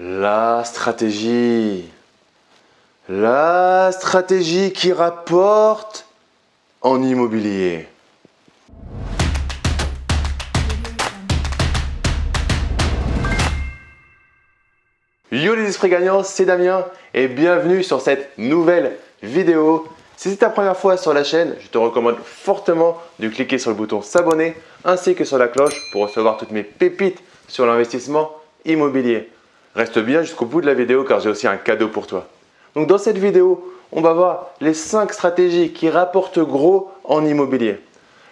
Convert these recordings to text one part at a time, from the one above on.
La stratégie. La stratégie qui rapporte en immobilier. Yo les esprits gagnants, c'est Damien et bienvenue sur cette nouvelle vidéo. Si c'est ta première fois sur la chaîne, je te recommande fortement de cliquer sur le bouton s'abonner ainsi que sur la cloche pour recevoir toutes mes pépites sur l'investissement immobilier. Reste bien jusqu'au bout de la vidéo car j'ai aussi un cadeau pour toi. Donc dans cette vidéo, on va voir les 5 stratégies qui rapportent gros en immobilier.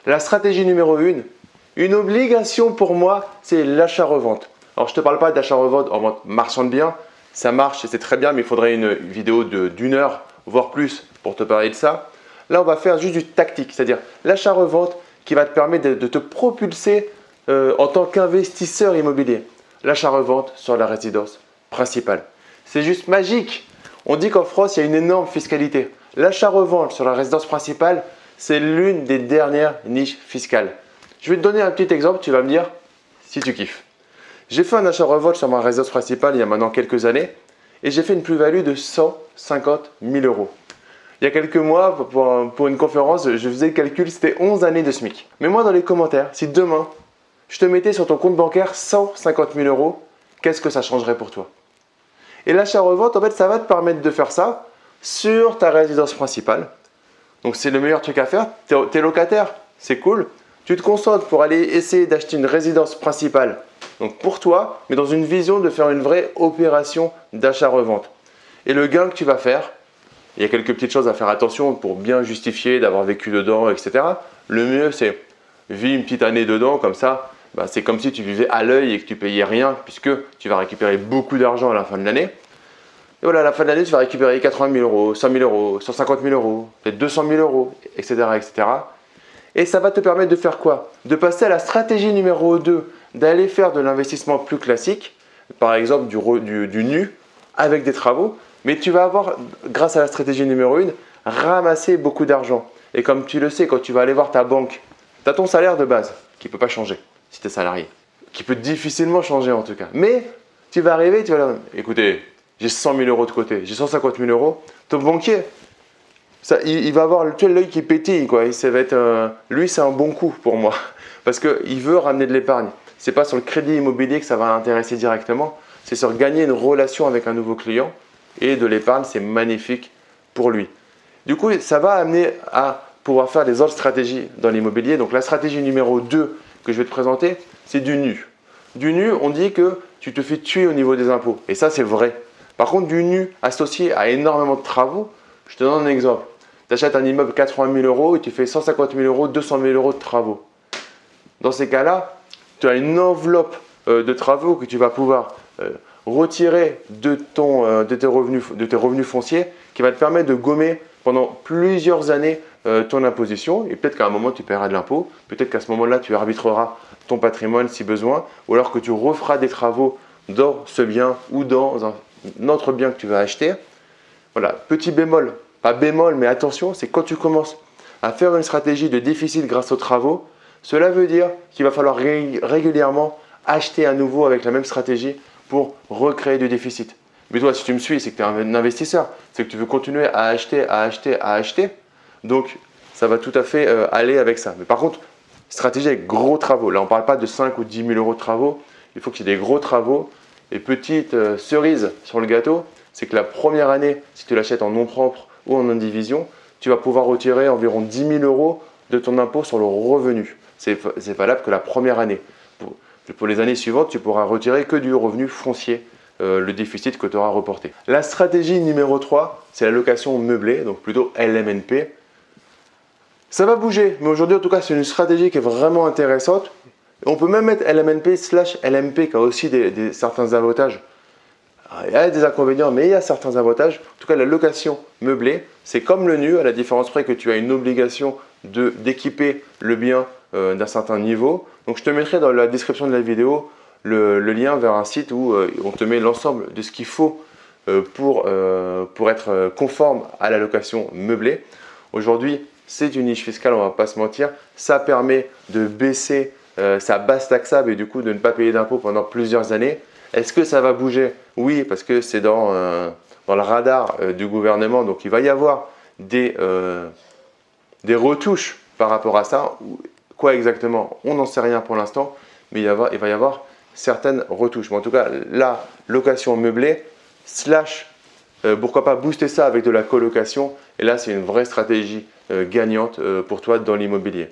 La stratégie numéro 1, une obligation pour moi, c'est l'achat-revente. Alors je ne te parle pas d'achat-revente en vente marchand de biens, ça marche et c'est très bien mais il faudrait une vidéo d'une heure voire plus pour te parler de ça. Là, on va faire juste du tactique, c'est-à-dire l'achat-revente qui va te permettre de, te propulser euh, en tant qu'investisseur immobilier l'achat-revente sur la résidence principale. C'est juste magique. On dit qu'en France, il y a une énorme fiscalité. L'achat-revente sur la résidence principale, c'est l'une des dernières niches fiscales. Je vais te donner un petit exemple, tu vas me dire si tu kiffes. J'ai fait un achat-revente sur ma résidence principale il y a maintenant quelques années et j'ai fait une plus-value de 150 000 euros. Il y a quelques mois, pour, une conférence, je faisais le calcul, c'était 11 années de SMIC. Mets-moi dans les commentaires, si demain, je te mettais sur ton compte bancaire 150 000 euros, qu'est-ce que ça changerait pour toi? Et l'achat-revente, en fait, ça va te permettre de faire ça sur ta résidence principale. Donc, c'est le meilleur truc à faire. Tu es, locataire, c'est cool. Tu te concentres pour aller essayer d'acheter une résidence principale, pour toi, mais dans une vision de faire une vraie opération d'achat-revente. Et le gain que tu vas faire, il y a quelques petites choses à faire attention pour bien justifier d'avoir vécu dedans, etc. Le mieux, c'est vivre une petite année dedans, comme ça, bah, c'est comme si tu vivais à l'œil et que tu payais rien puisque tu vas récupérer beaucoup d'argent à la fin de l'année. Et voilà, à la fin de l'année, tu vas récupérer 80 000 euros, 100 000 euros, 150 000 euros, peut-être 200 000 euros, etc., etc. Et ça va te permettre de faire quoi? De passer à la stratégie numéro 2, d'aller faire de l'investissement plus classique, par exemple du, du, nu avec des travaux, mais tu vas avoir, grâce à la stratégie numéro 1, ramassé beaucoup d'argent. Et comme tu le sais, quand tu vas aller voir ta banque, tu as ton salaire de base qui ne peut pas changer si tu es salarié, qui peut difficilement changer en tout cas. Mais tu vas arriver, tu vas dire, écoutez, j'ai 100 000 euros de côté, j'ai 150 000 euros, ton banquier, ça, il, va avoir l'œil qui pétille. Quoi. Ça va être, lui, c'est un bon coup pour moi parce qu'il veut ramener de l'épargne. Ce n'est pas sur le crédit immobilier que ça va l'intéresser directement, c'est sur gagner une relation avec un nouveau client et de l'épargne, c'est magnifique pour lui. Du coup, ça va amener à pouvoir faire des autres stratégies dans l'immobilier. Donc la stratégie numéro 2 que je vais te présenter, c'est du nu. Du nu, on dit que tu te fais tuer au niveau des impôts. Et ça, c'est vrai. Par contre, du nu associé à énormément de travaux, je te donne un exemple. Tu achètes un immeuble 80 000 euros et tu fais 150 000 euros, 200 000 euros de travaux. Dans ces cas-là, tu as une enveloppe euh, de travaux que tu vas pouvoir euh, retirer de, ton, euh, de, tes revenus, de tes revenus fonciers qui va te permettre de gommer pendant plusieurs années euh, ton imposition et peut-être qu'à un moment tu paieras de l'impôt, peut-être qu'à ce moment-là tu arbitreras ton patrimoine si besoin ou alors que tu referas des travaux dans ce bien ou dans un autre bien que tu vas acheter. Voilà, petit bémol, pas bémol mais attention, c'est quand tu commences à faire une stratégie de déficit grâce aux travaux, cela veut dire qu'il va falloir régulièrement acheter à nouveau avec la même stratégie pour recréer du déficit. Mais toi, si tu me suis, c'est que tu es un investisseur. C'est que tu veux continuer à acheter, à acheter, à acheter. Donc, ça va tout à fait euh, aller avec ça. Mais par contre, stratégie avec gros travaux. Là, on ne parle pas de 5 ou 10 000 euros de travaux. Il faut qu'il y ait des gros travaux. Et petite euh, cerise sur le gâteau, c'est que la première année, si tu l'achètes en nom propre ou en indivision, tu vas pouvoir retirer environ 10 000 euros de ton impôt sur le revenu. C'est valable que la première année. Pour les années suivantes, tu pourras retirer que du revenu foncier, euh, le déficit que tu auras reporté. La stratégie numéro 3, c'est la location meublée, donc plutôt LMNP. Ça va bouger, mais aujourd'hui en tout cas c'est une stratégie qui est vraiment intéressante. On peut même mettre LMNP slash LMP qui a aussi certains avantages. Il y a des inconvénients, mais il y a certains avantages. En tout cas, la location meublée, c'est comme le nu, à la différence près que tu as une obligation d'équiper le bien euh, d'un certain niveau. Donc je te mettrai dans la description de la vidéo le, lien vers un site où euh, on te met l'ensemble de ce qu'il faut euh, pour, pour être conforme à la location meublée. Aujourd'hui, c'est une niche fiscale, on ne va pas se mentir. Ça permet de baisser sa base taxable et du coup de ne pas payer d'impôts pendant plusieurs années. Est-ce que ça va bouger? Oui, parce que c'est dans, euh, dans, le radar euh, du gouvernement, donc il va y avoir des, euh, des retouches par rapport à ça. Quoi exactement? On n'en sait rien pour l'instant, mais il, il, va y avoir certaines retouches. Mais en tout cas, la location meublée, slash, pourquoi pas booster ça avec de la colocation, et là c'est une vraie stratégie gagnante pour toi dans l'immobilier.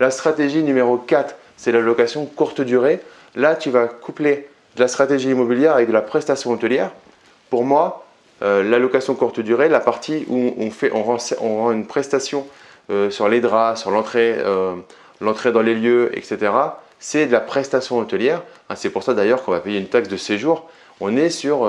La stratégie numéro 4, c'est la location courte durée. Là, tu vas coupler de la stratégie immobilière avec de la prestation hôtelière. Pour moi, euh, la location courte durée, la partie où on, fait, on, rend, une prestation euh, sur les draps, sur euh, l'entrée dans les lieux, etc., c'est de la prestation hôtelière. Ah, c'est pour ça d'ailleurs qu'on va payer une taxe de séjour. On est sur,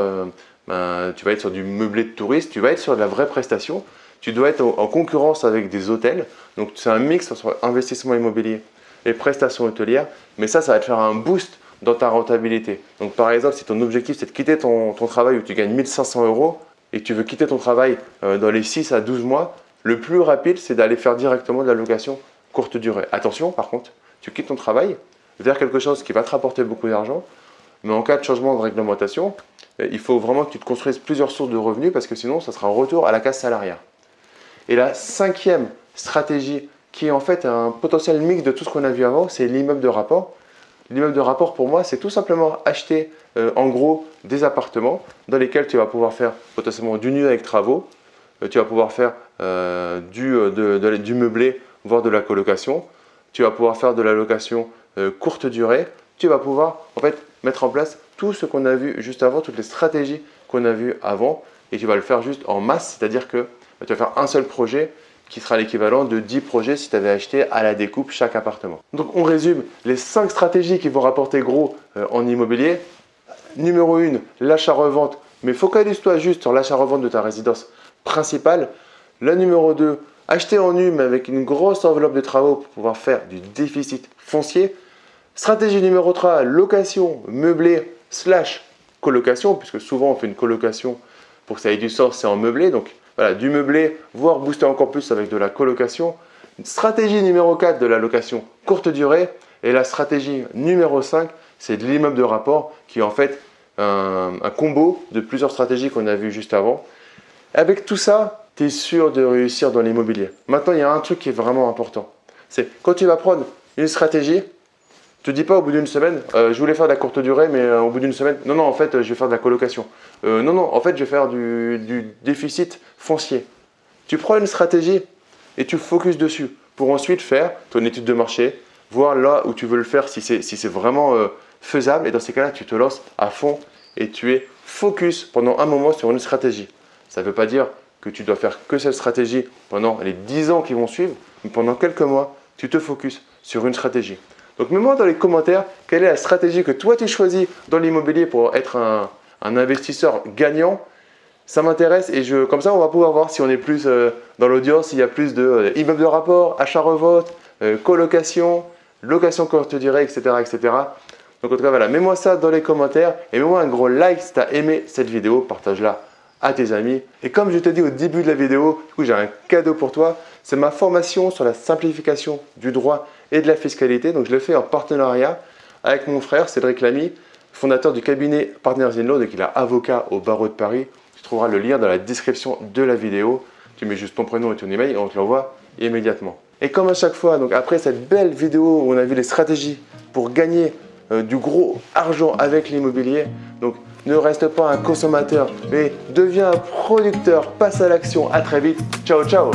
ben, tu vas être sur du meublé de touristes, tu vas être sur de la vraie prestation. Tu dois être en concurrence avec des hôtels. Donc c'est un mix entre investissement immobilier et prestations hôtelières. Mais ça, ça va te faire un boost dans ta rentabilité. Donc par exemple, si ton objectif c'est de quitter ton, travail où tu gagnes 1500 euros et que tu veux quitter ton travail euh, dans les 6 à 12 mois, le plus rapide c'est d'aller faire directement de la location courte durée. Attention par contre, tu quittes ton travail vers quelque chose qui va te rapporter beaucoup d'argent, mais en cas de changement de réglementation, euh, il faut vraiment que tu te construises plusieurs sources de revenus parce que sinon ça sera un retour à la case salariale. Et la cinquième stratégie qui est en fait un potentiel mix de tout ce qu'on a vu avant, c'est l'immeuble de rapport. L'immeuble de rapport, pour moi, c'est tout simplement acheter euh, en gros des appartements dans lesquels tu vas pouvoir faire potentiellement du nu avec travaux, euh, tu vas pouvoir faire euh, du, meublé, voire de la colocation, tu vas pouvoir faire de la location courte durée, tu vas pouvoir en fait mettre en place tout ce qu'on a vu juste avant, toutes les stratégies qu'on a vues avant, et tu vas le faire juste en masse, c'est-à-dire que tu vas faire un seul projet qui sera l'équivalent de 10 projets si tu avais acheté à la découpe chaque appartement. Donc on résume les 5 stratégies qui vont rapporter gros euh, en immobilier. Numéro 1, l'achat-revente, mais focalise-toi juste sur l'achat-revente de ta résidence principale. La numéro 2, acheter en nu mais avec une grosse enveloppe de travaux pour pouvoir faire du déficit foncier. Stratégie numéro 3, location meublée slash colocation, puisque souvent on fait une colocation pour que ça ait du sens, c'est en meublé. Donc voilà, du meublé, voire booster encore plus avec de la colocation. Stratégie numéro 4 de la location courte durée. Et la stratégie numéro 5, c'est de l'immeuble de rapport qui est en fait un, combo de plusieurs stratégies qu'on a vues juste avant. Avec tout ça, tu es sûr de réussir dans l'immobilier. Maintenant, il y a un truc qui est vraiment important. C'est quand tu vas prendre une stratégie, te dis pas au bout d'une semaine, euh, je voulais faire de la courte durée, mais euh, au bout d'une semaine, non, non, en fait, je vais faire de la colocation. Euh, non, non, en fait, je vais faire du, déficit foncier. Tu prends une stratégie et tu focuses dessus pour ensuite faire ton étude de marché, voir là où tu veux le faire, si c'est si vraiment faisable. Et dans ces cas-là, tu te lances à fond et tu es focus pendant un moment sur une stratégie. Ça ne veut pas dire que tu dois faire que cette stratégie pendant les 10 ans qui vont suivre, mais pendant quelques mois, tu te focuses sur une stratégie. Donc mets-moi dans les commentaires quelle est la stratégie que toi tu choisis dans l'immobilier pour être un, investisseur gagnant. Ça m'intéresse et je, comme ça on va pouvoir voir si on est plus euh, dans l'audience, s'il y a plus de euh, immeubles de rapport, achat-revote, euh, colocation, location courte durée, etc., etc. Donc en tout cas voilà, mets-moi ça dans les commentaires et mets-moi un gros like si tu as aimé cette vidéo, partage-la à tes amis. Et comme je t'ai dit au début de la vidéo, j'ai un cadeau pour toi. C'est ma formation sur la simplification du droit et de la fiscalité. Donc je l'ai fait en partenariat avec mon frère Cédric Lamy, fondateur du cabinet Partners in Law, donc il est avocat au barreau de Paris. Tu trouveras le lien dans la description de la vidéo. Tu mets juste ton prénom et ton email et on te l'envoie immédiatement. Et comme à chaque fois, donc après cette belle vidéo où on a vu les stratégies pour gagner euh, du gros argent avec l'immobilier, donc ne reste pas un consommateur, mais deviens un producteur. Passe à l'action. À très vite. Ciao, ciao